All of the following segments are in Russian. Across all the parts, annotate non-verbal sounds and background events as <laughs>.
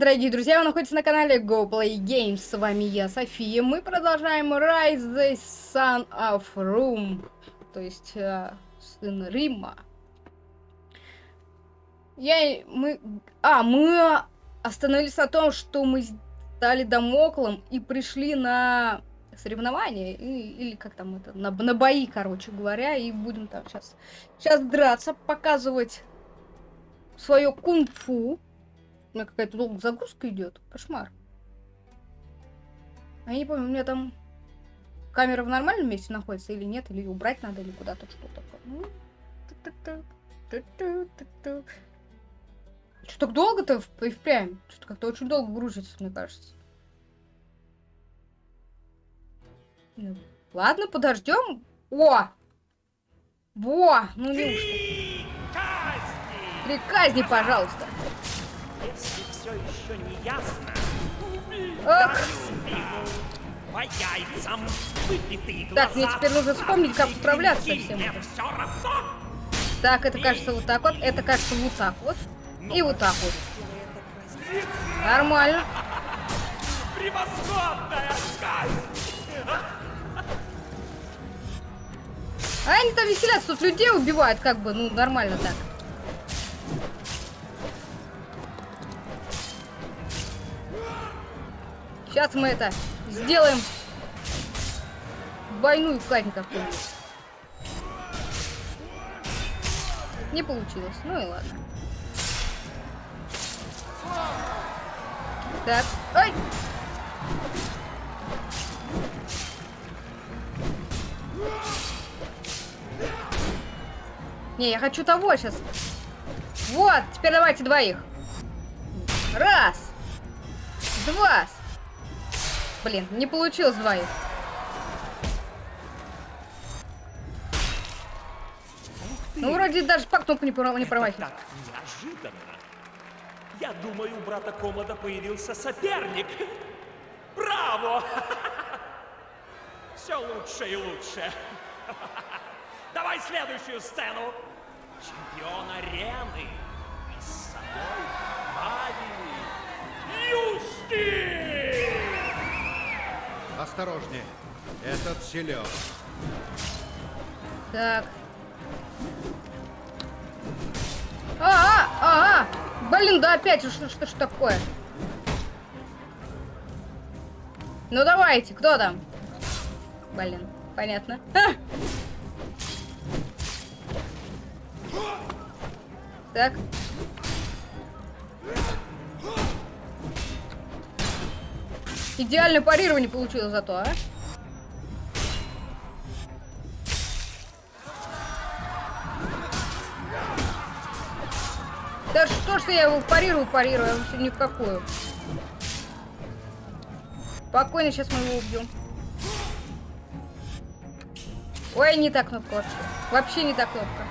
дорогие друзья, вы находитесь на канале Go Play Games. С вами я, София. Мы продолжаем Rise the Son of Room. То есть, э, сын Рима. Я... Мы... А, мы остановились на том, что мы стали домоклом и пришли на соревнования. И, или как там это... На, на бои, короче говоря. И будем там сейчас... Сейчас драться, показывать свое кунг-фу. У меня какая-то долгая загрузка идет. Кошмар. А я не помню, у меня там камера в нормальном месте находится или нет, или убрать надо, или куда-то что-то. Ну, что так долго-то и впрямь? Что-то как-то очень долго грузится, мне кажется. Ну, ладно, подождем. О! Во! Ну неужто? Три казни, пожалуйста еще не ясно, Ох. по яйцам выпитые Так, мне теперь нужно вспомнить, как управляться всем. Так, это кажется вот так вот, это кажется вот так вот. И вот так вот. Нормально. Превосходная! А они там веселятся, тут людей убивают, как бы, ну, нормально так. Сейчас мы это сделаем двойную казнь какую-нибудь. Не получилось. Ну и ладно. Так. Ой! Не, я хочу того сейчас. Вот, теперь давайте двоих. Раз. Два. Блин, не получилось двоих. Ну, вроде даже по кнопку не, не промахивает. Так неожиданно. Я думаю, у брата Комода появился соперник. Браво! Все лучше и лучше. Давай следующую сцену. Чемпион арены. И с собой Ави Юсти! Осторожнее. Этот силен. Так. А, а, а, Блин, да опять, что, что ж такое? Ну давайте, кто там? Блин, понятно. А! Так. Идеальное парирование получилось зато, а? Да что ж я его парирую, парирую, я вообще ни в. Спокойно, сейчас мы его убьем. Ой, не та кнопка вообще. Вообще не та кнопка.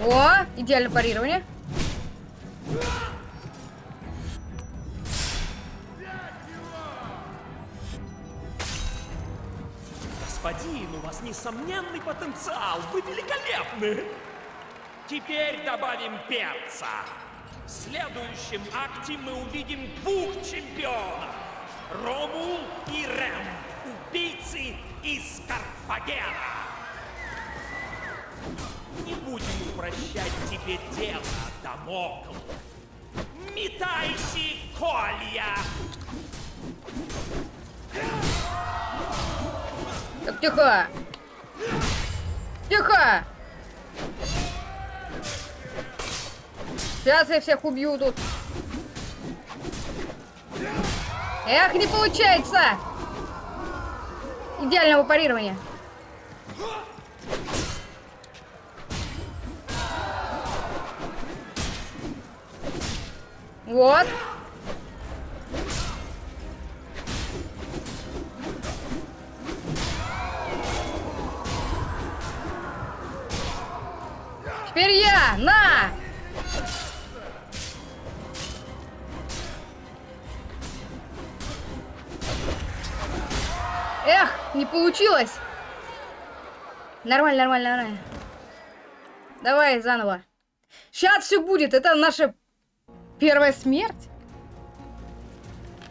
О, идеальное парирование. Господин, у вас несомненный потенциал. Вы великолепны. Теперь добавим перца. В следующем акте мы увидим двух чемпионов. Ромул и Рэм. Убийцы из Карфагена. Не будем упрощать тебе дело, Дамокл. Метайте колья! Так, тихо! Тихо! Сейчас я всех убью тут. Эх, не получается! Идеального парирования. Вот. Теперь я! На! Эх, не получилось. Нормально, нормально, нормально. Давай заново. Сейчас все будет. Это наша первая смерть.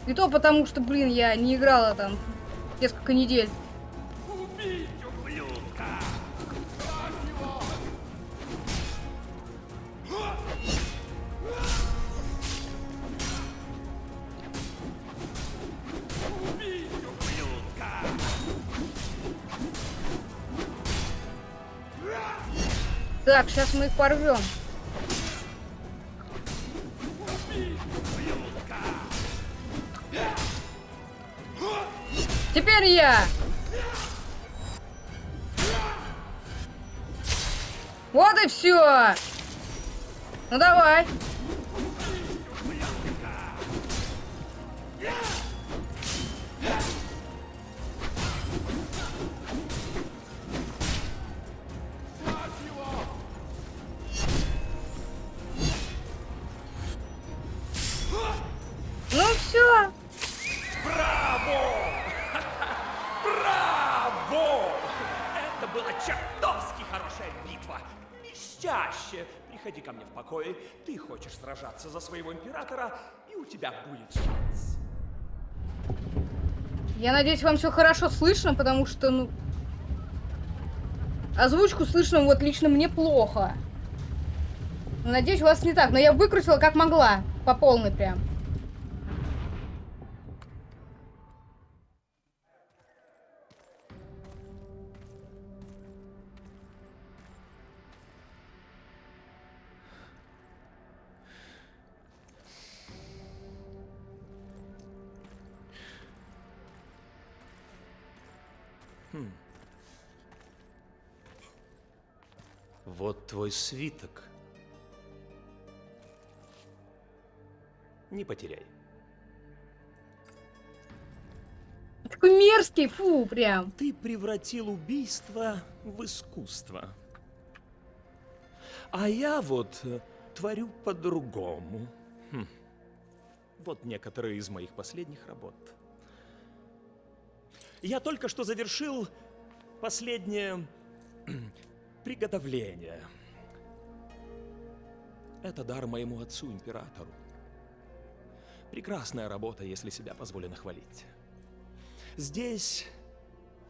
И то потому, что, блин, я не играла там несколько недель. Убить! Так, сейчас мы их порвем. Теперь я. Вот и все. Ну давай. Сражаться за своего императора, и у тебя будет шанс. Я надеюсь, вам все хорошо слышно, потому что, ну... Озвучку слышно вот лично мне плохо. Надеюсь, у вас не так, но я выкрутила как могла. По полной прям. Твой свиток. Не потеряй. Такой мерзкий, фу, прям. Ты превратил убийство в искусство. А я вот э, творю по-другому. Хм. Вот некоторые из моих последних работ. Я только что завершил последнее <clears throat> приготовление. Это дар моему отцу-императору. Прекрасная работа, если себя позволено хвалить. Здесь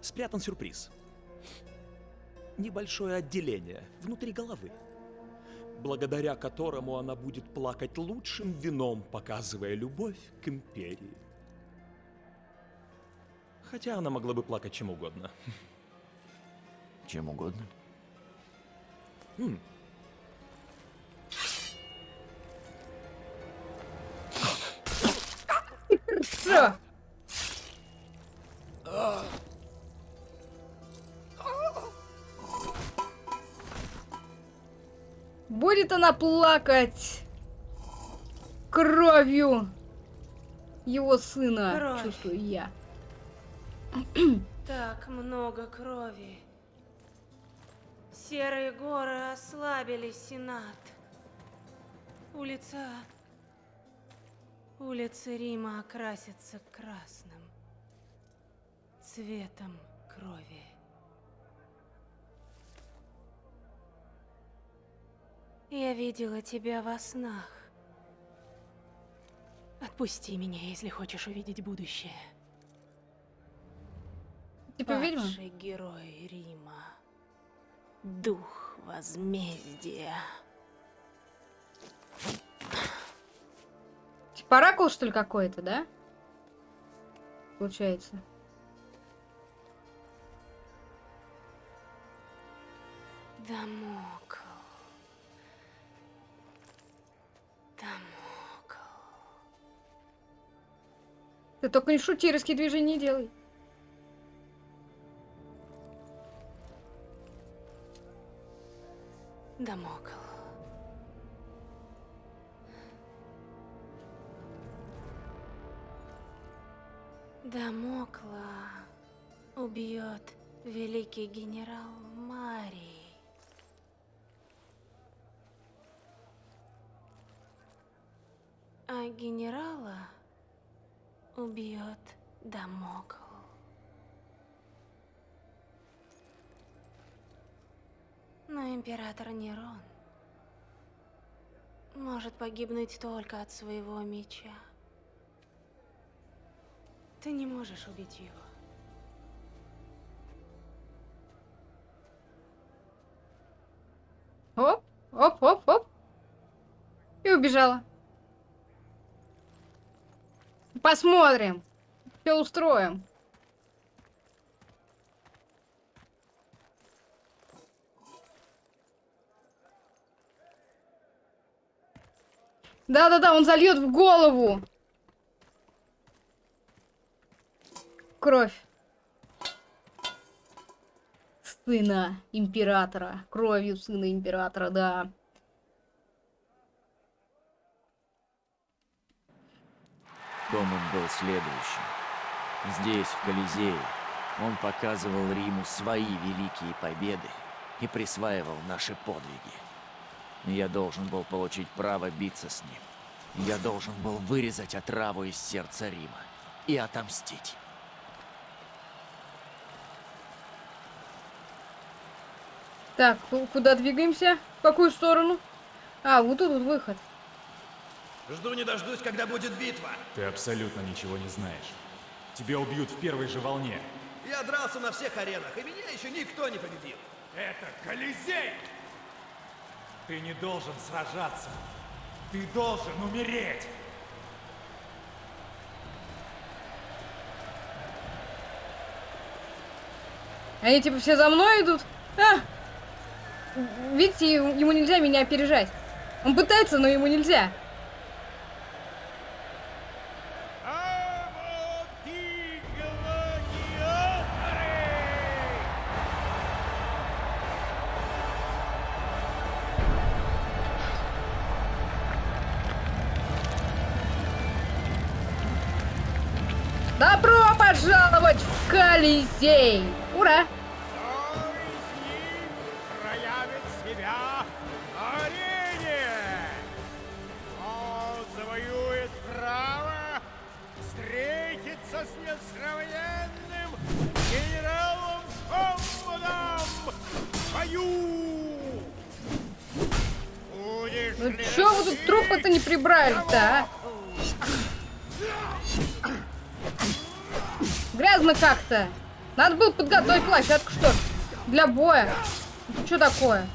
спрятан сюрприз. Небольшое отделение внутри головы, благодаря которому она будет плакать лучшим вином, показывая любовь к империи. Хотя она могла бы плакать чем угодно. Чем угодно. Все. Будет она плакать кровью его сына, Кровь. чувствую я. Так много крови. Серые горы ослабили Сенат. Улица... Улица Рима окрасится красным. Цветом крови. Я видела тебя во снах. Отпусти меня, если хочешь увидеть будущее. Типа ведьма? Падший герой Рима. Дух возмездия. Оракул, что ли, какой-то, да? Получается. Дамокл. Дамокл. Ты только не шути, резкие движения делай. Дамокл. Дамокла убьет великий генерал Марий. А генерала убьет Дамокл. Но император Нерон может погибнуть только от своего меча. Ты не можешь убить его. Оп, оп, оп, оп. И убежала. Посмотрим. Все устроим. Да-да-да, он зальет в голову. Кровь. Сына императора. Кровью сына императора, да. Комод был следующим. Здесь, в Колизее, он показывал Риму свои великие победы и присваивал наши подвиги. Я должен был получить право биться с ним. Я должен был вырезать отраву из сердца Рима и отомстить. Так, ку- куда двигаемся? В какую сторону? А, вот тут вот выход. Жду не дождусь, когда будет битва. Ты абсолютно ничего не знаешь. Тебя убьют в первой же волне. Я дрался на всех аренах, и меня еще никто не победил. Это Колизей! Ты не должен сражаться. Ты должен умереть. Они типа все за мной идут? А! Видите, ему нельзя меня опережать. Он пытается, но ему нельзя. Такое?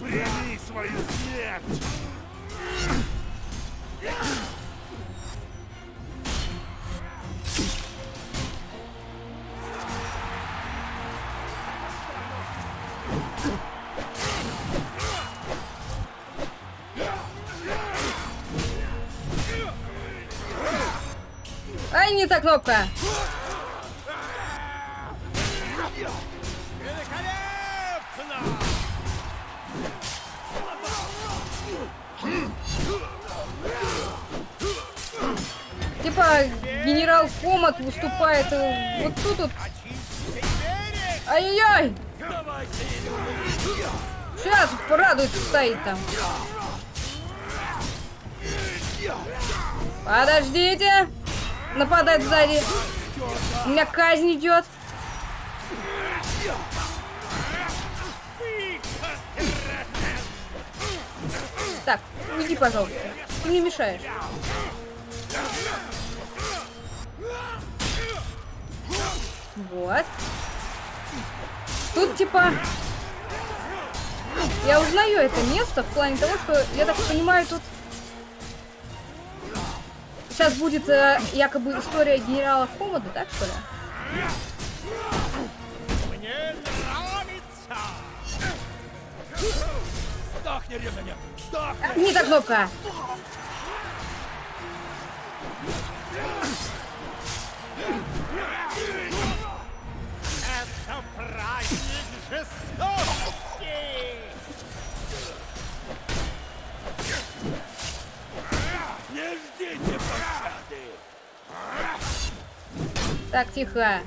Типа генерал Комат выступает э, вот тут вот. Ай-яй-яй! Сейчас порадуется стоит там. Подождите! Нападать сзади. У меня казнь идет. Так, уйди, пожалуйста. Ты мне мешаешь. Вот. Тут типа... Я узнаю это место в плане того, что, я так понимаю, тут... Сейчас будет э, якобы история генерала Хомода, так что ли? Мне нравится! Сдохни, ремня! Сдохни! Не та кнопка. Это Так, тихо.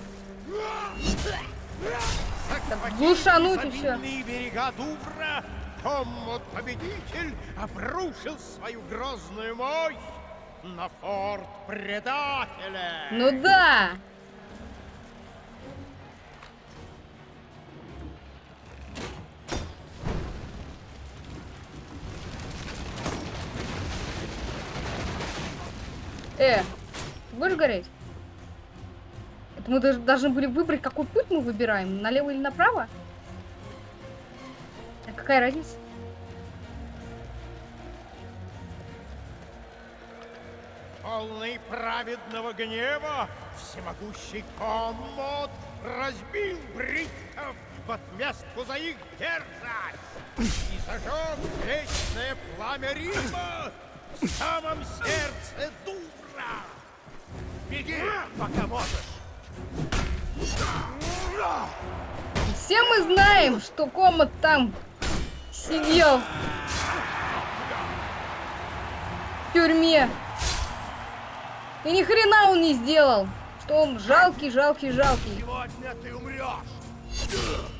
глушануть и всё. Изобильные берега Дувра, Коммод победитель обрушил свою грозную мощь на форт предателя. Ну да. Э, будешь гореть? Это мы даже должны были выбрать, какой путь мы выбираем, налево или направо? А какая разница? Полный праведного гнева всемогущий комод разбил бритов в отместку за их дерзость и зажег вечное пламя Рима в самом сердце Дура. Беги, пока можешь. Все мы знаем, что Комод там сидел в тюрьме. И ни хрена он не сделал. Что он жалкий, жалкий, жалкий. Сегодня ты умрешь.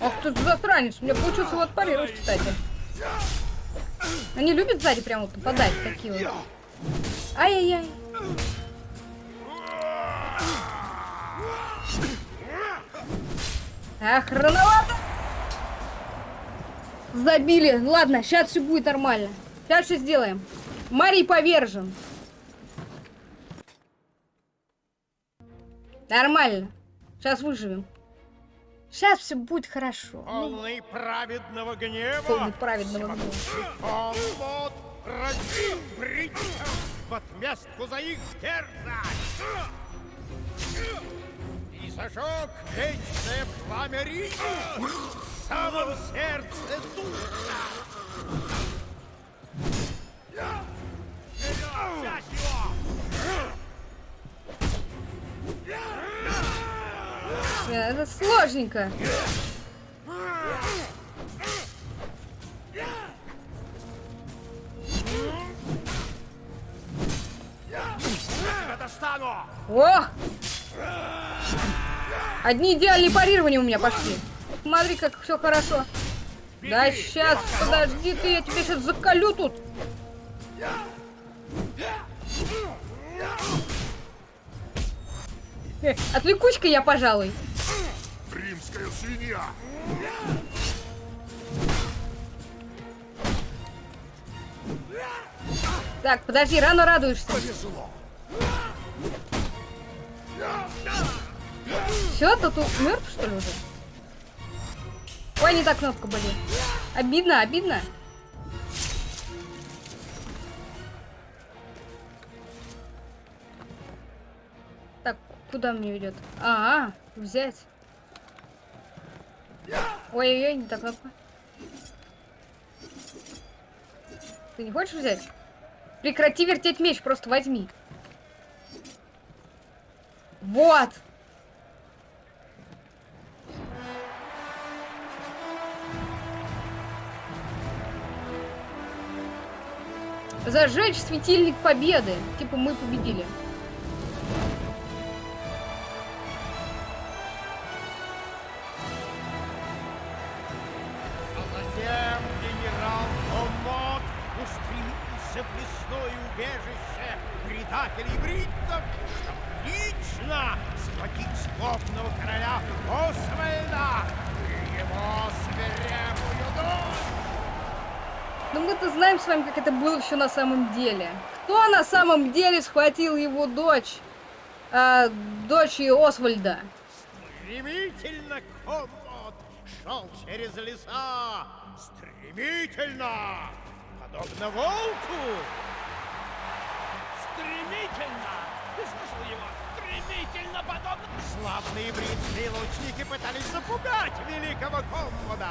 Ах ты засранец. У меня получилось его отпарировать, кстати. Они любят сзади прям вот попадать такие вот. Ай-яй-яй. Ах, рановато. Забили. Ладно, сейчас все будет нормально. Сейчас все сделаем. Марий повержен. Нормально. Сейчас выживем. Сейчас все будет хорошо. Полный праведного гнева. Полный праведного гнева. Коммод разбил бриттов в отместку за их дерзость. И зажег вечное пламя Рима в самом сердце духа. Вперед, Это сложненько. О! Одни идеальные парирования у меня пошли. Смотри, как все хорошо. Да сейчас, подожди ты, я тебя сейчас заколю тут. Э, Отвлекусь-ка я, пожалуй. Свинья! Так, подожди, рано радуешься. Все, ты тут мертв, что ли, уже? Ой, не так кнопка болит. Обидно, обидно. Так, куда мне ведет? А, -а взять. Ой-ой-ой, не так кнопка. Ты не хочешь взять? Прекрати вертеть меч, просто возьми. Вот. Зажечь светильник победы. Типа мы победили. Бриттов, чтобы лично схватить злобного короля Освальда и его свирепую дочь. Но мы-то знаем с вами, как это было все на самом деле. Кто на самом деле схватил его дочь? А, дочь Освальда. Стремительно Комод шел через леса, стремительно, подобно волку. Стремительно! Ты слышал его? Стремительно подобно... Славные бритские лучники пытались запугать великого Коммода.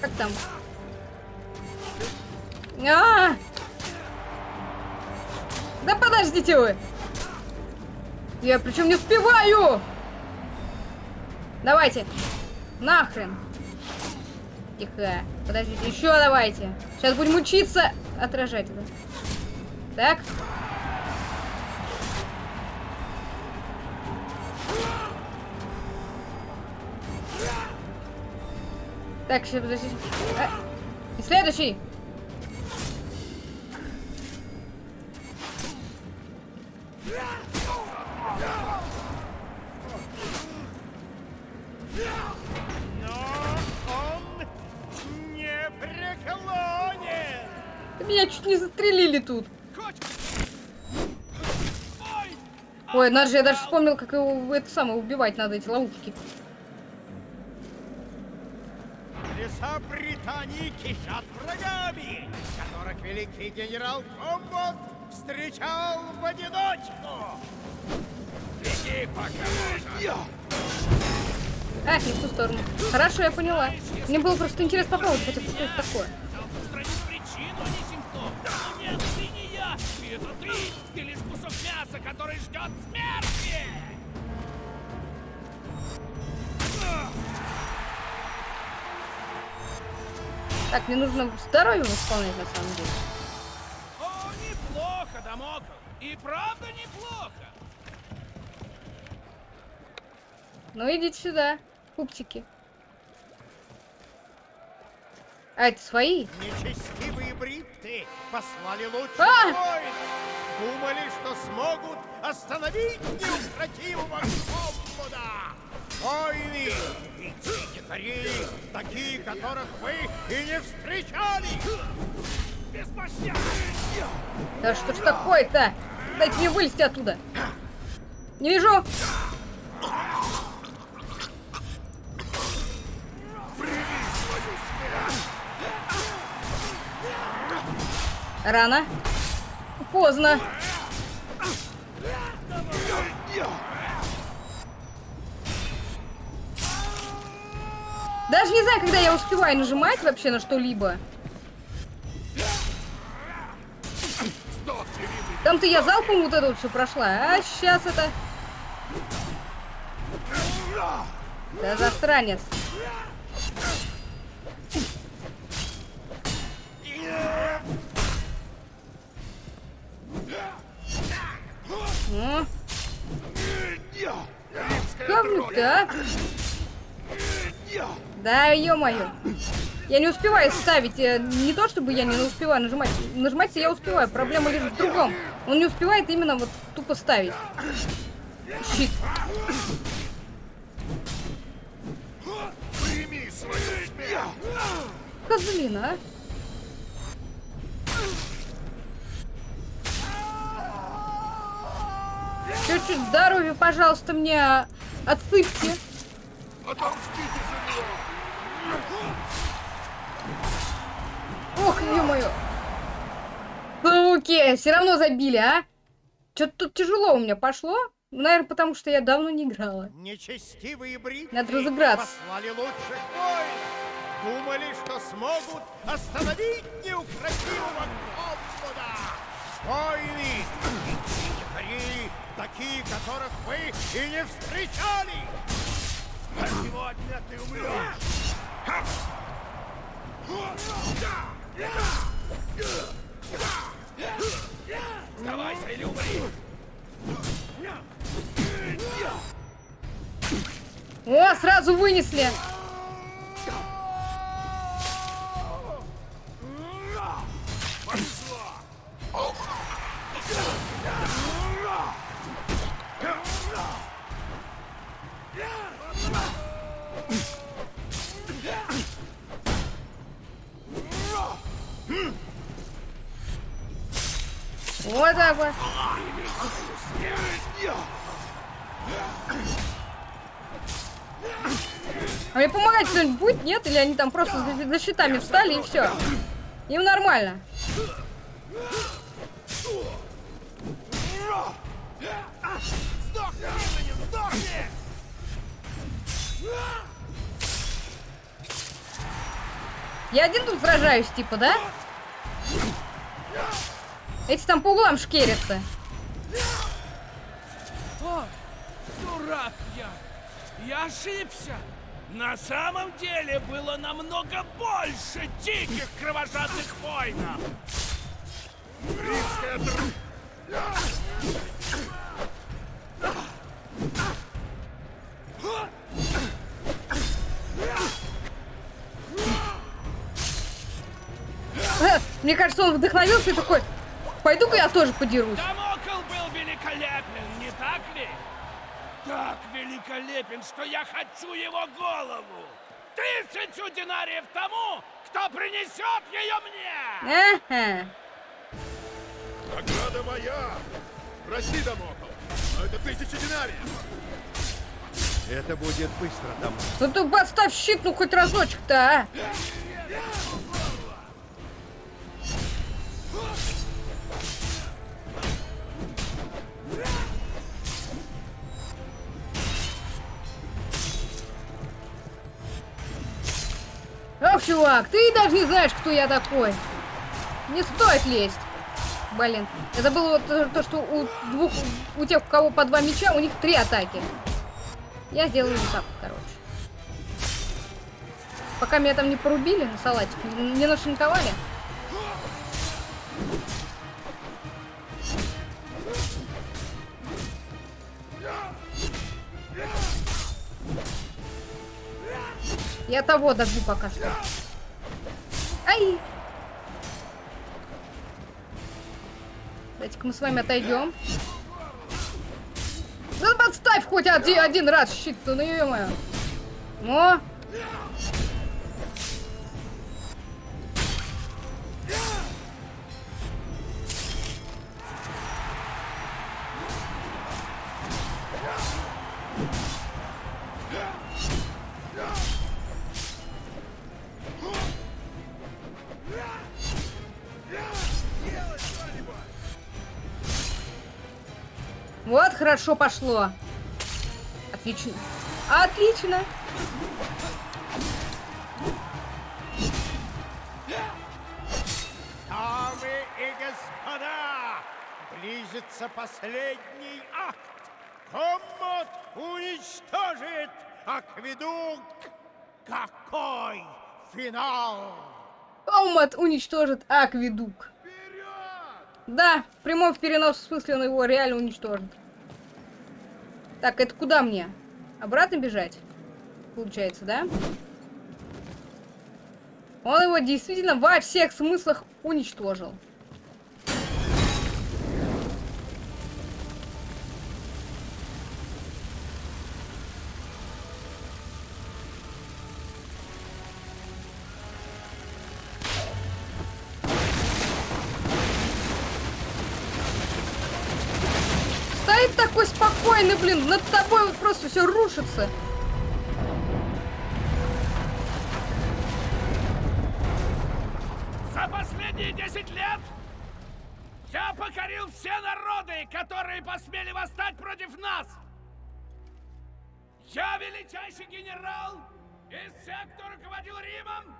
Как там? А! Да подождите вы! Я причем не успеваю! Давайте! Нахрен! Тихо. Подождите, еще давайте. Сейчас будем учиться отражать это. Так. Так, сейчас подождите. А, и следующий. Меня чуть не застрелили тут. Ой, надо же, я даже вспомнил, как его это самое убивать надо, эти ловушки. Леса Британии кишат врагами, которых великий генерал Комбот встречал в одиночку. Беги, пока А, не в ту сторону. Хорошо, я поняла. Мне было просто интересно попробовать, что это, такое. причину, а не симптом. Нет, ты не я, это ты, ты лишь мяса, который ждет смерти. Так, мне нужно здоровье восполнять, на самом деле. О, неплохо, Дамокл, и правда неплохо. Ну, идите сюда, пупсики. А, это свои? Нечестивые бритты послали лучших А! Думали, что смогут остановить неукротимого Комбуда. Войны и дикари, такие, которых вы и не встречали. Да что ж такое-то? Дайте мне вылезти оттуда. Не вижу. Рано. Поздно. Даже не знаю, когда я успеваю нажимать вообще на что-либо. Там-то я залпом вот это вот все прошла, а сейчас это... Да засранец. Ну. Говнюк-то, а? Да, ё-моё. Я не успеваю ставить. э, Не то, чтобы я не успеваю нажимать. Нажимать я успеваю. Проблема лишь в другом. Он не успевает именно вот тупо ставить. Щит. Козлина, а? Чуть-чуть здоровья, пожалуйста, мне отсыпьте. Ох, ё-моё. Суки, все равно забили, а? Что-то тут тяжело у меня пошло. Наверное, потому что я давно не играла. Нечестивые бритты Надо разыграться. послали лучших. Думали, что смогут остановить неукротимого Комбуда. Войны дикари, такие, которых вы и не встречали. А сегодня ты умрешь. Сдавайся или умри. О, сразу вынесли. Вот так вот. А мне помогать кто-нибудь будет? Нет? Или они там просто за, за щитами встали и все? Им нормально. Я один тут сражаюсь, типа, да? Эти там по углам шкерятся. О, дурак я! Я ошибся! На самом деле было намного больше диких кровожадных воинов! Э, Мне кажется, он вдохновился и такой, пойду-ка я тоже подерусь. Дамокл был великолепен, не так ли? Так великолепен, что я хочу его голову! Ты тысячу динариев тому, кто принесет ее мне! Ага. Награда моя! Прости, Дамокл, но это тысяча динариев! Это будет быстро, там. Ну ты подставь щит, ну хоть разочек-то, а! Чувак, ты даже не знаешь, кто я такой. Не стоит лезть. Блин, я забыла вот то, то, что у двух, у тех, у кого по два меча, у них три атаки. Я сделаю вот так, короче. Пока меня там не порубили на салатик, не нашинковали. Я того добью пока что. Ай! Давайте-ка мы с вами отойдем. Ну подставь хоть один, один раз щит-то, ну ё-моё. О! Хорошо пошло. Отлично. Отлично. Дамы и господа, близится последний акт. Коммод уничтожит акведук. Какой финал! Комат уничтожит Акведук. Да, в прямом перенос смысле он его реально уничтожит. Так, это куда мне? Обратно бежать? Получается, да? Он его действительно во всех смыслах уничтожил. Все рушится. За последние 10 лет я покорил все народы, которые посмели восстать против нас. Я величайший генерал из тех, кто руководил Римом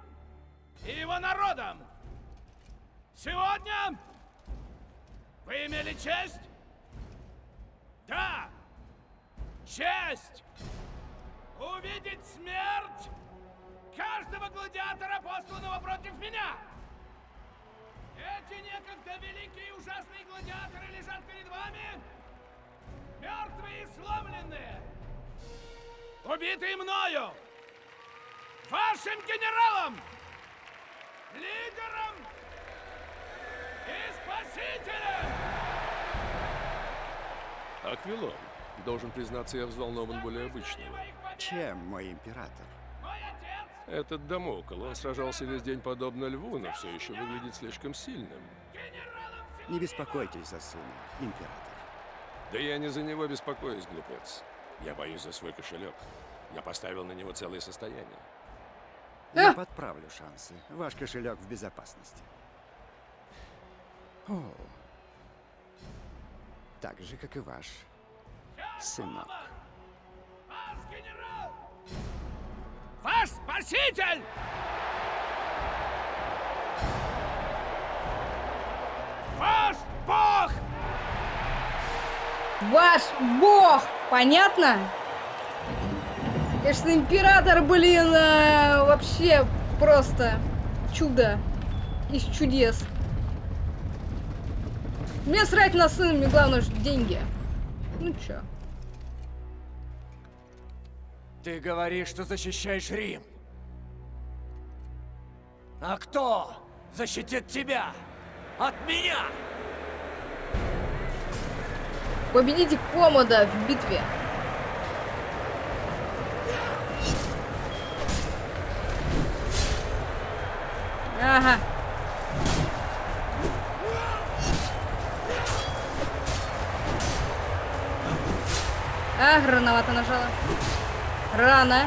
и его народом. Сегодня вы имели честь? Да, честь увидеть смерть каждого гладиатора, посланного против меня. Эти некогда великие и ужасные гладиаторы лежат перед вами, мертвые и сломленные, убитые мною, вашим генералом, лидером и спасителем! Аквилон, должен признаться, я взволнован более обычного. Чем, мой император? Мой отец Этот Дамокл, он сражался весь день подобно льву, но все еще выглядит слишком сильным. Не беспокойтесь за сына, император. Да я не за него беспокоюсь, глупец. Я боюсь за свой кошелек. Я поставил на него целое состояние. Я А! подправлю шансы. Ваш кошелек в безопасности. О. Так же, как и ваш сынок. Ваш генерал! Ваш спаситель! Ваш бог! Ваш бог! Понятно? Конечно, император, блин, э, вообще просто чудо из чудес. Мне срать на сына, мне главное, что деньги. Ну чё? Ты говоришь, что защищаешь Рим. А кто защитит тебя от меня? Победите Комода в битве. Ага. А, рановато нажала. Рано.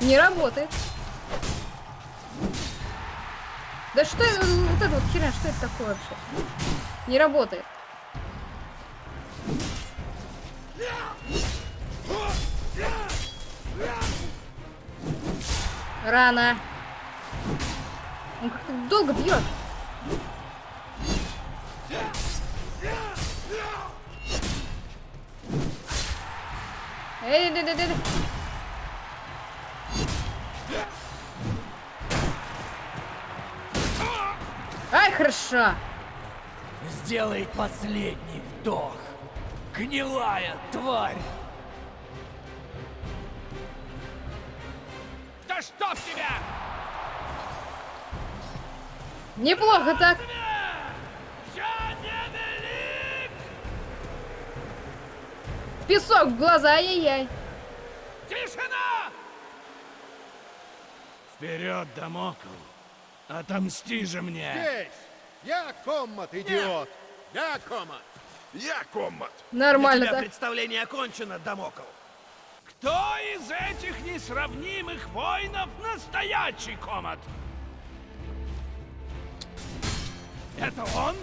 Не работает. Да что вот это вот херня, что это такое вообще? Не работает. Рано. Он как-то долго бьет. Эй, да, да, да. Ай, хорошо. Сделай последний вдох. Гнилая тварь. Да чтоб тебя! Неплохо так. Песок в глаза, ай-яй-яй. Тишина! Вперед, Дамокл! Отомсти же мне! Здесь! Я коммат, идиот! Я комат. Я коммат. Для Нормально тебя так. представление окончено, Дамокл. Кто из этих несравнимых воинов настоящий комат? Это он?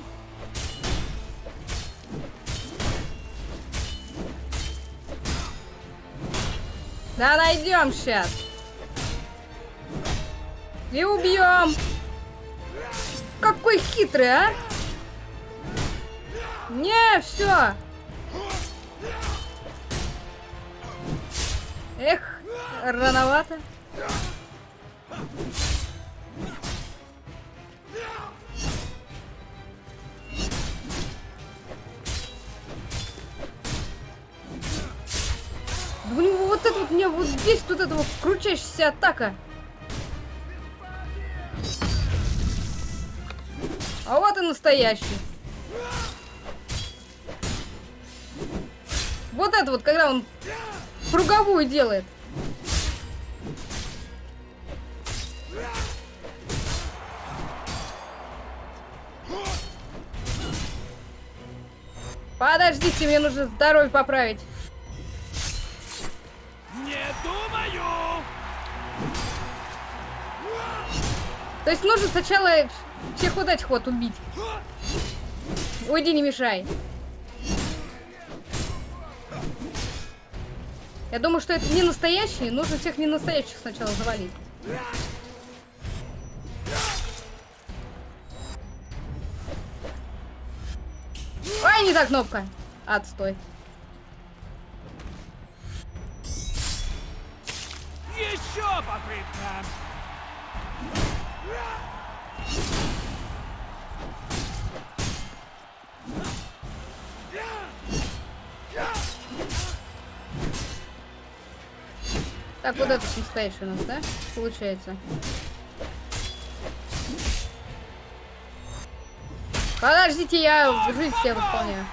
Да найдем сейчас. И убьем. Какой хитрый, а? Не, все. Эх, рановато. Вот это вот, мне вот здесь вот эта вот крутящаяся атака. А вот и настоящий. Вот это вот, когда он круговую делает. Подождите, мне нужно здоровье поправить. Думаю! То есть нужно сначала всех этих вот убить. Уйди, не мешай. Я думаю, что это не настоящие. Нужно всех не настоящих сначала завалить. Ой, не та кнопка. Отстой. Еще попытка! Так, вот этот настоящий у нас, да? Получается. Подождите, я жизнь себе выполняю.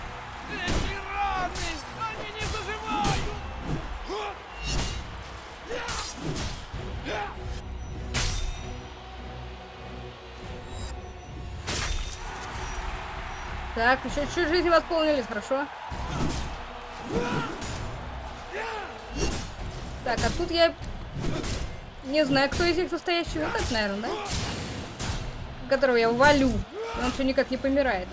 Так, еще чуть жизни восполнились, хорошо. Так, а тут я не знаю, кто из них настоящий. Вот этот, наверное, да? Которого я валю. Он все никак не помирает.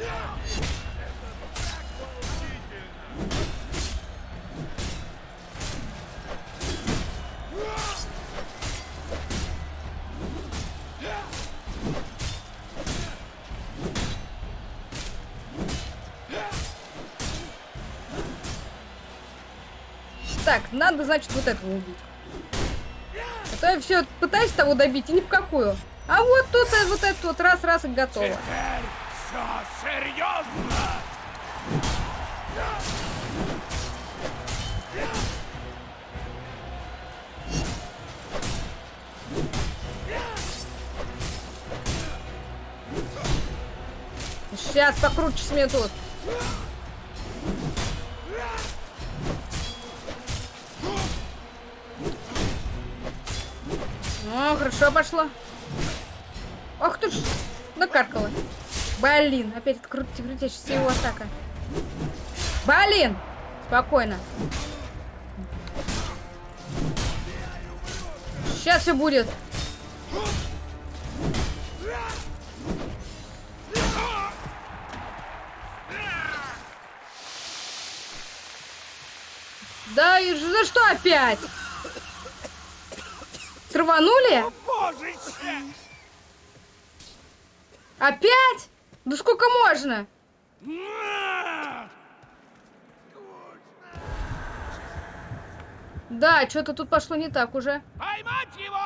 Надо, значит, вот этого убить. А то я все пытаюсь того добить, и ни в какую. А вот тут вот этот вот раз-раз и готово. Теперь все серьезно! Сейчас покрутишь мне О, хорошо пошло. Ах ты ж, накаркала. Блин, опять это крути крутящаяся его атака. Блин! Спокойно. Сейчас все будет. Да и за что опять? Божище! Опять? Да сколько можно? Да, что-то тут пошло не так уже. Поймать его!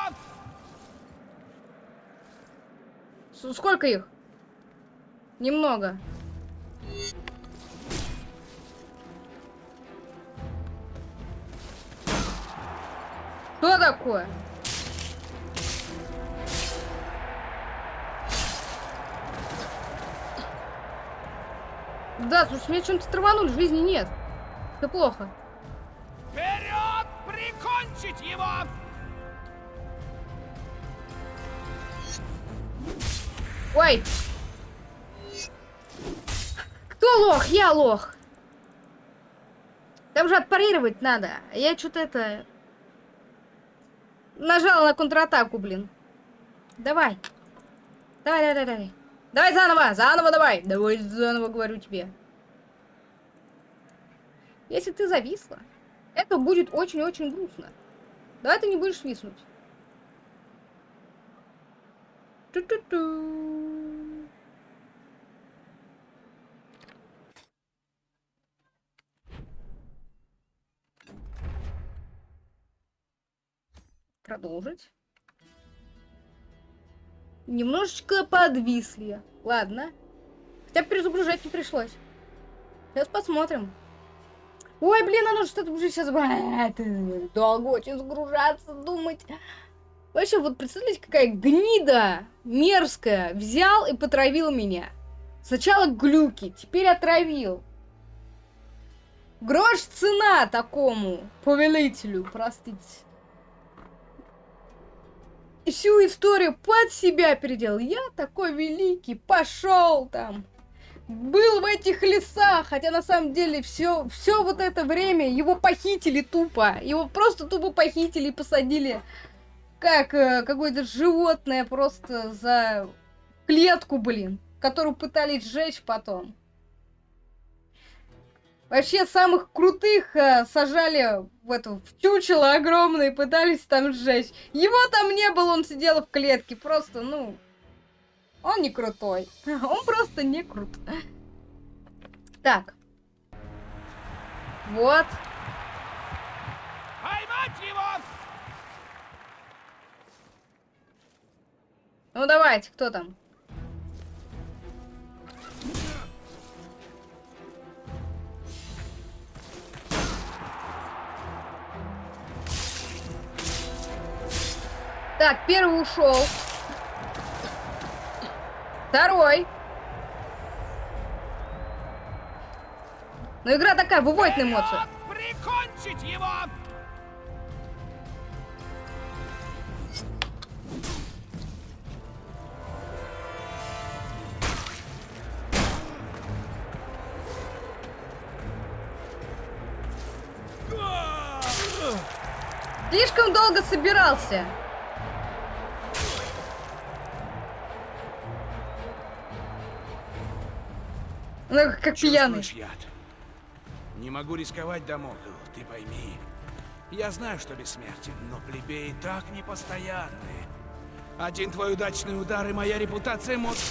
Сколько их? Немного. Что такое? Да, слушай, мне чем-то траванули, жизни нет. Это плохо. Вперед! Прикончить его! Ой! Кто лох? Я лох. Там же отпарировать надо. Я что-то это... Нажала на контратаку, блин. Давай. Давай, давай, давай, давай. Заново, заново давай. Давай заново, говорю тебе. Если ты зависла, это будет очень-очень грустно. Давай ты не будешь виснуть. Ту-ту-ту. Продолжить. Немножечко подвисли. Ладно. Хотя перезагружать не пришлось. Сейчас посмотрим. Ой, блин, оно что-то уже сейчас... Долго очень загружаться, думать. Вообще, вот представляете, какая гнида мерзкая взял и потравил меня. Сначала глюки, теперь отравил. Грош цена такому повелителю, простите. Всю историю под себя переделал. Я такой великий, пошел там. Был в этих лесах, хотя на самом деле все, все вот это время его похитили тупо. Его просто тупо похитили и посадили как э, какое-то животное просто за клетку, блин, которую пытались сжечь потом. Вообще самых крутых э, сажали в эту в чучело огромное и пытались там сжечь. Его там не было, он сидел в клетке. Просто, ну, он не крутой. <laughs> Он просто не крут. Так. Вот. Поймать его! Ну давайте, кто там? Так, первый ушел. Второй. Ну игра такая, выводит на. Вперед! Прикончить его! Слишком долго собирался. Ну, как пьяный. Яд? Не могу рисковать, Дамокл, ты пойми. Я знаю, что бессмертен, но плебеи так непостоянны. Один твой удачный удар, и моя репутация может...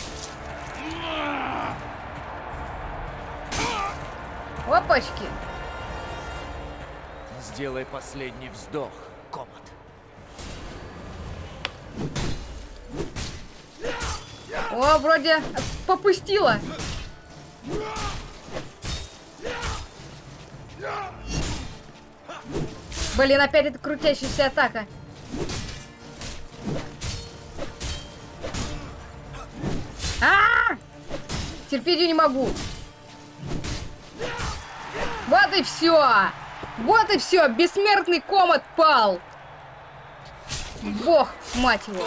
Опачки. Сделай последний вздох, Комат. О, вроде попустила. Блин, опять эта крутящаяся атака. А, -а, -а! Терпеть ее не могу. Вот и все. Вот и все. Бессмертный комат пал. Бог. Мать его.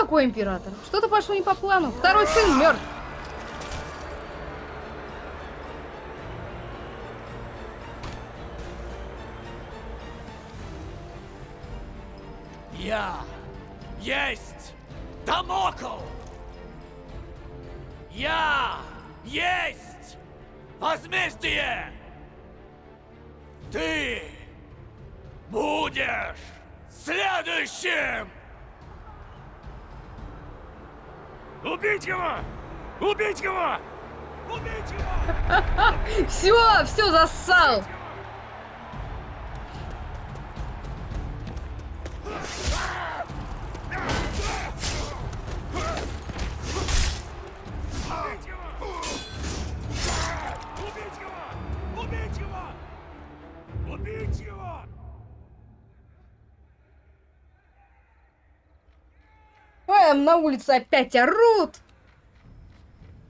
Кто такой император? Что-то пошло не по плану. Второй сын мертв. Я есть Дамокл! Я есть возмездие! Ты будешь следующим! Убить его! Убить его! Убить его! <laughs> Все, все зассал. Улице опять орут.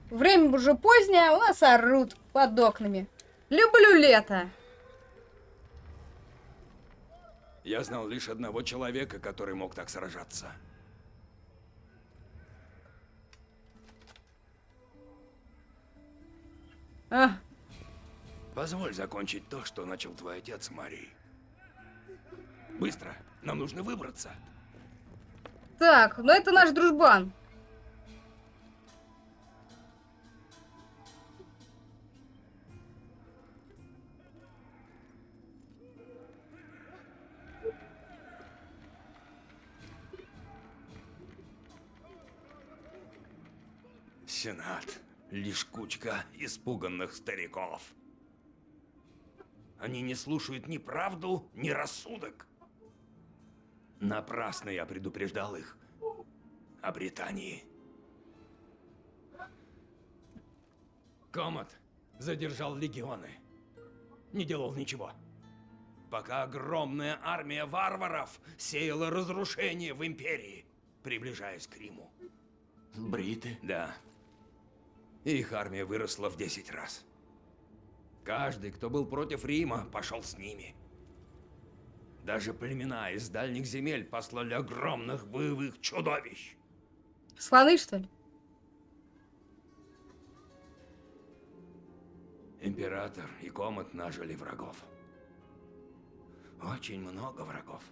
Время уже позднее, а у нас орут под окнами. Люблю лето. Я знал лишь одного человека, который мог так сражаться. А, Позволь закончить то, что начал твой отец, Марий. Быстро, нам нужно выбраться. Так, ну это наш дружбан. Сенат — лишь кучка испуганных стариков. Они не слушают ни правду, ни рассудок. Напрасно я предупреждал их о Британии. Комат задержал легионы. Не делал ничего. Пока огромная армия варваров сеяла разрушение в Империи, приближаясь к Риму. Бриты? Да. Их армия выросла в 10 раз. Каждый, кто был против Рима, пошел с ними. Даже племена из дальних земель послали огромных боевых чудовищ. Слоны, что ли? Император и Комат нажили врагов. Очень много врагов.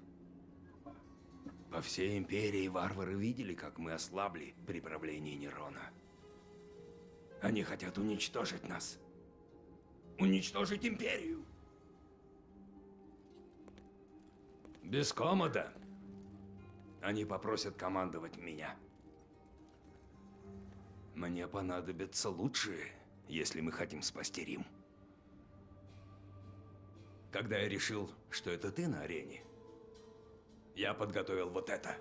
По всей империи варвары видели, как мы ослабли при правлении Нерона. Они хотят уничтожить нас. Уничтожить империю. Без комода они попросят командовать меня. Мне понадобятся лучшие, если мы хотим спасти Рим. Когда я решил, что это ты на арене, я подготовил вот это.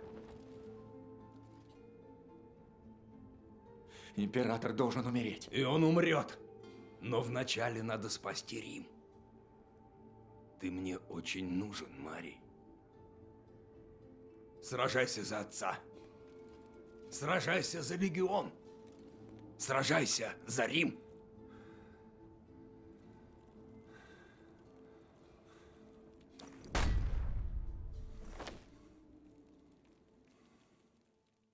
Император должен умереть. И он умрет. Но вначале надо спасти Рим. Ты мне очень нужен, Мари. Сражайся за отца. Сражайся за легион. Сражайся за Рим.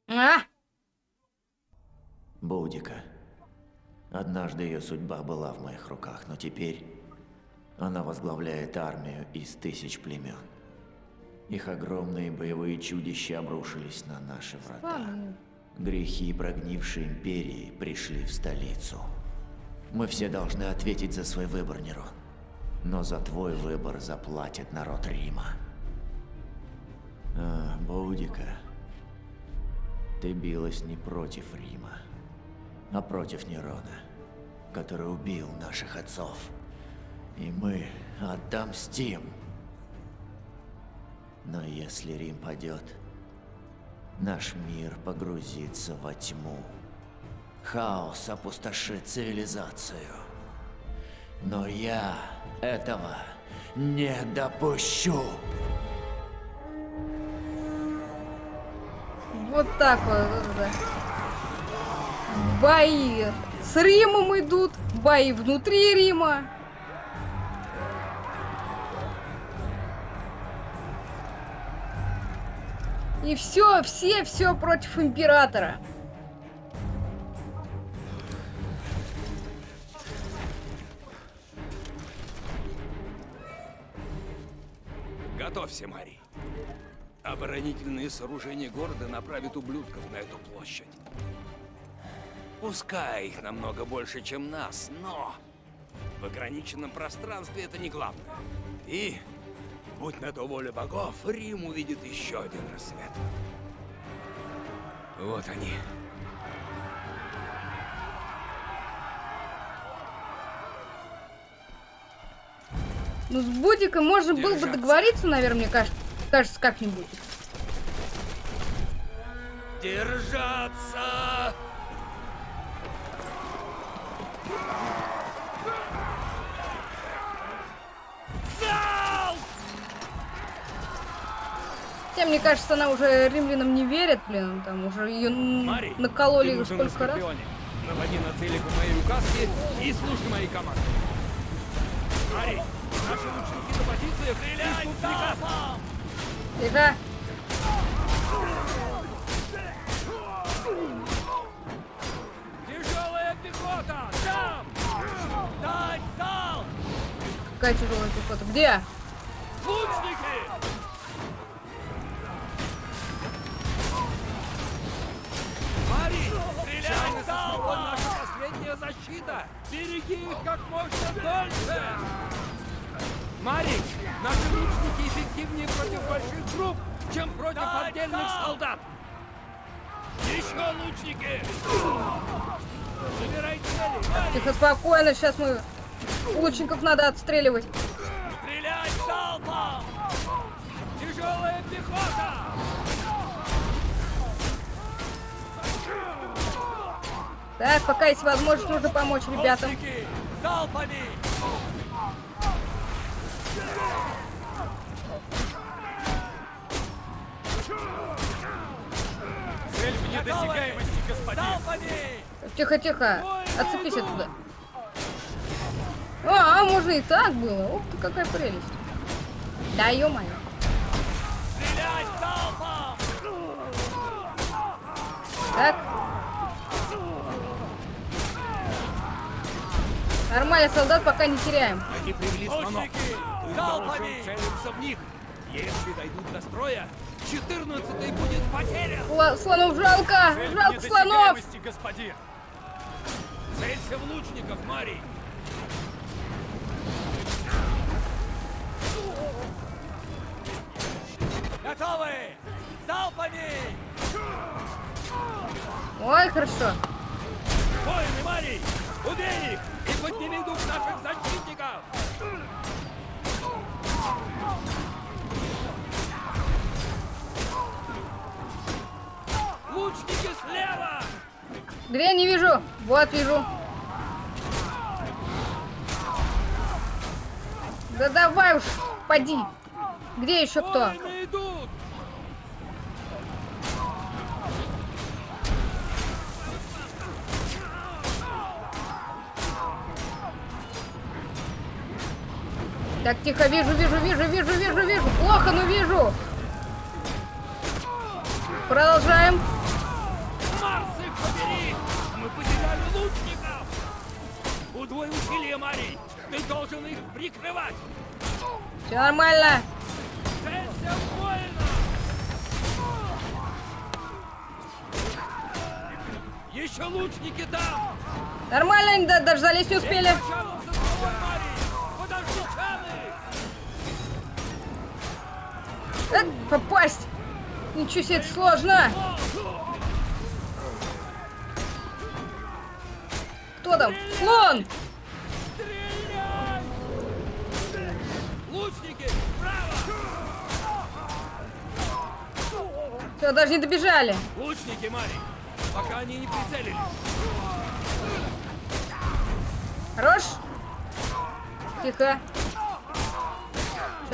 А, Боудика. Однажды ее судьба была в моих руках, но теперь она возглавляет армию из тысяч племен. Их огромные боевые чудища обрушились на наши врата. Грехи прогнившей империи пришли в столицу. Мы все должны ответить за свой выбор, Нерон. Но за твой выбор заплатит народ Рима. А, Боудика, ты билась не против Рима, а против Нерона, который убил наших отцов. И мы отомстим. Но если Рим падет, наш мир погрузится во тьму. Хаос опустошит цивилизацию. Но я этого не допущу. Вот так вот. вот это. бои с Римом идут, бои внутри Рима. И все, все, все против императора. Готовься, Мари. Оборонительные сооружения города направят ублюдков на эту площадь. Пускай их намного больше, чем нас, но в ограниченном пространстве это не главное. И, будь на то воля богов, Рим увидит еще один рассвет. Вот они. Ну, с Будиком можно было бы Держаться. договориться, наверное, мне кажется, кажется как-нибудь. Держаться! Хотя, мне кажется, она уже римлянам не верит, блин, там уже ее Мари, накололи сколько раз. Наводи на цели по моей указке и слушай мои команды. Мари, наши лучники на позициях. Стреляй! Тихо. Тяжелая пехота! Там! Дать залп! Какая тяжелая пехота. Где? Лучники! Стреляй залпом! наша последняя защита! Береги их как можно дольше! Мари, наши лучники эффективнее против больших групп, чем против отдельных солдат! Еще лучники! Забирай цели! Тихо, спокойно, сейчас мы... Лучников надо отстреливать. Стрелять залпом! Тяжелая пехота! Так, пока есть возможность, нужно помочь ребятам. Лучники, залпами! Цель в недосягаемости, господин. Залпами! Тихо, тихо. Отцепись оттуда. А, а, можно и так было. Ух ты, какая прелесть. Да ё-моё. Так. Нормально, солдат пока не теряем. Они привели слонов. Лучники, Залпами! целиться в них. Если дойдут до строя, 14-й будет потерян! Сла- слонов жалко! Цель Жалко слонов! господин. Целься в лучников, Мари! Готовы! Залпами! Ой, хорошо. Воины, Мари! Убей их! И подними дух наших защитников! Лучники слева! Где не вижу? Вот вижу. Да давай уж, поди. Где еще кто? Воины Так, тихо, вижу, вижу, вижу, вижу, вижу, вижу. Плохо, но вижу. Продолжаем. Марс их побери! Мы потеряли лучников! Удвой усилия, Мари! Ты должен их прикрывать! Все нормально. Целься воина! Еще лучники там! Нормально, они залезть не успели. Чалом попасть. Ничего себе, это сложно. Кто там? Слон! Лучники! Все, даже не добежали. Лучники, Мари! Пока они не прицелились! Хорош? Тихо.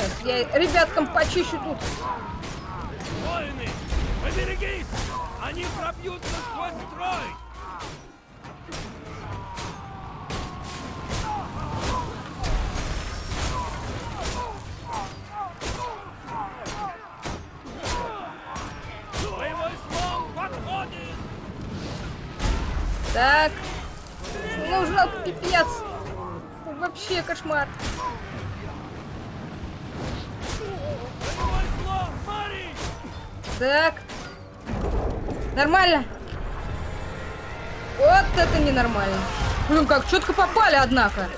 Сейчас я ребяткам почищу тут. Воины, поберегись! Они пробьются сквозь строй! Так, нужен пипец. Вообще кошмар. Так. Нормально. Вот это ненормально. Блин, как четко попали, однако.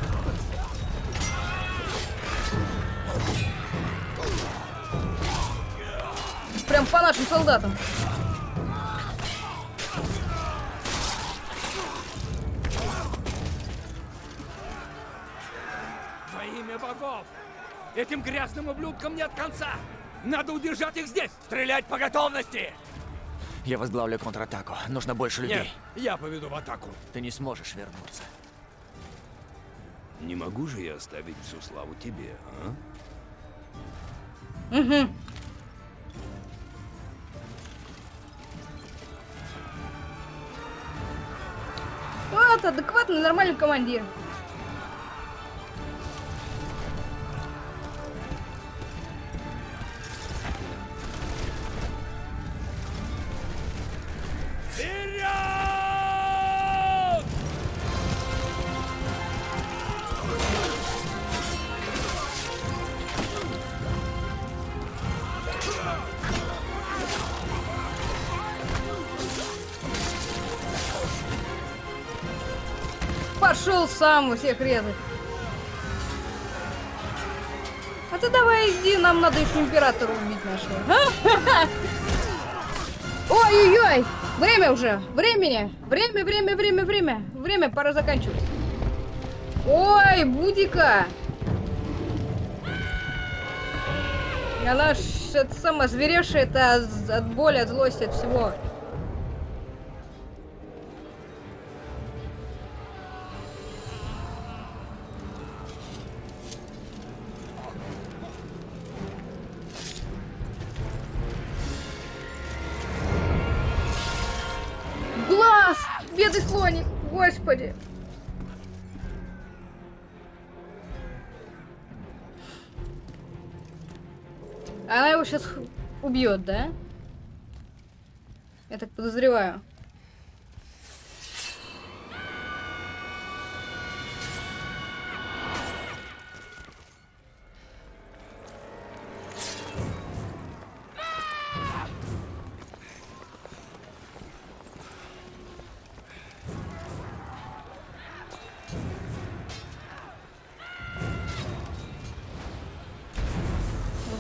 Прям по нашим солдатам. Во имя богов! Этим грязным ублюдкам нет конца! Надо удержать их здесь! Стрелять по готовности! Я возглавлю контратаку. Нужно больше людей. Нет, я поведу в атаку. Ты не сможешь вернуться. Не могу же я оставить всю славу тебе, а? Угу. Вот, адекватный, нормальный командир. Сам всех резать. А ты давай иди, нам надо еще императора убить нашего. <laughs> Ой-ой-ой! Время уже! Времени! Время, время, время, время! Время, пора заканчивать. Ой, Будика! Она ж это сама зверевшая, это от боли, от злости, от всего. Убьет, да? Я так подозреваю.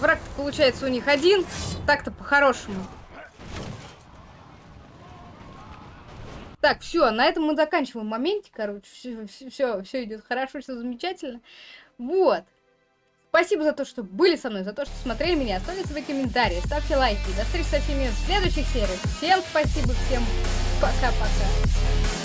Враг получается у них один. Так-то по-хорошему. Так, все, на этом мы заканчиваем моменте, короче. Все, все, идет хорошо, все замечательно. Вот. Спасибо за то, что были со мной, за то, что смотрели меня. Оставляйте свои комментарии, ставьте лайки. До встречи со всеми в следующих сериях. Всем спасибо, всем пока-пока.